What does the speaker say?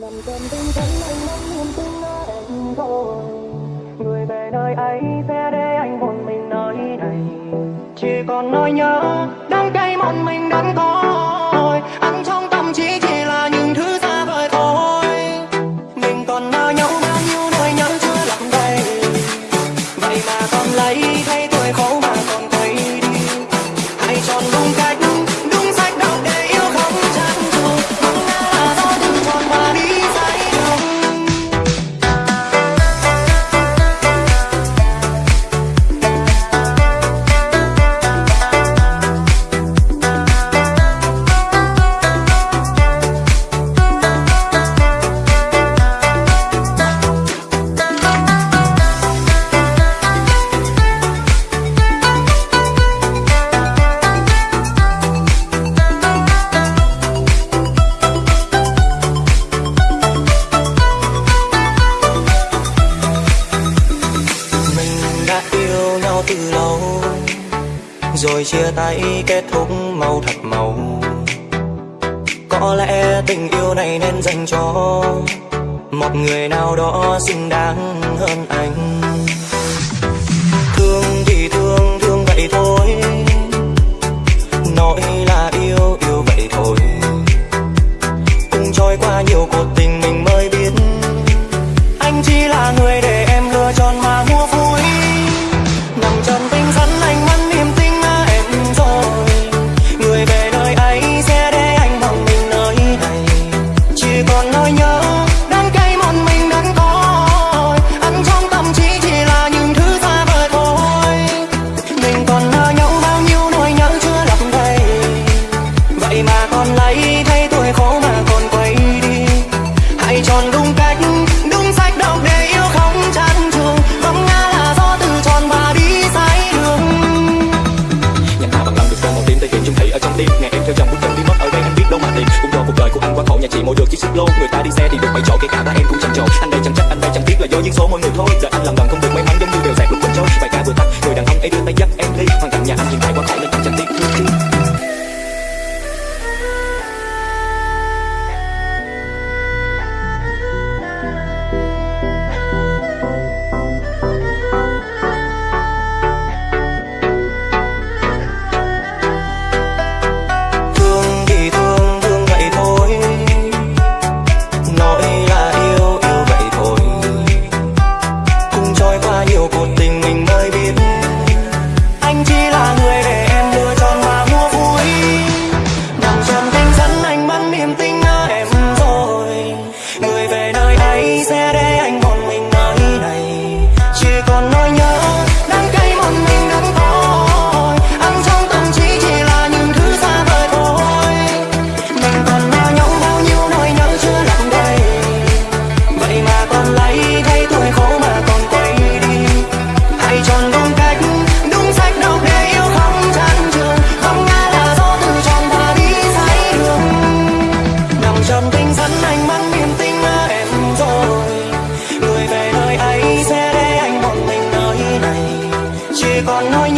nằm gần bên thân anh mong niềm tin ở em thôi. Người về nơi ấy sẽ để anh một mình nói này. Chỉ còn nói nhớ, đắng cay một mình đắng cay rồi chia tay kết thúc màu thật màu Có lẽ tình yêu này nên dành cho Một người nào đó xứng đáng hơn anh. Thương thì thương, thương vậy thôi. những số mọi người thôi. còn nói nhớ con nói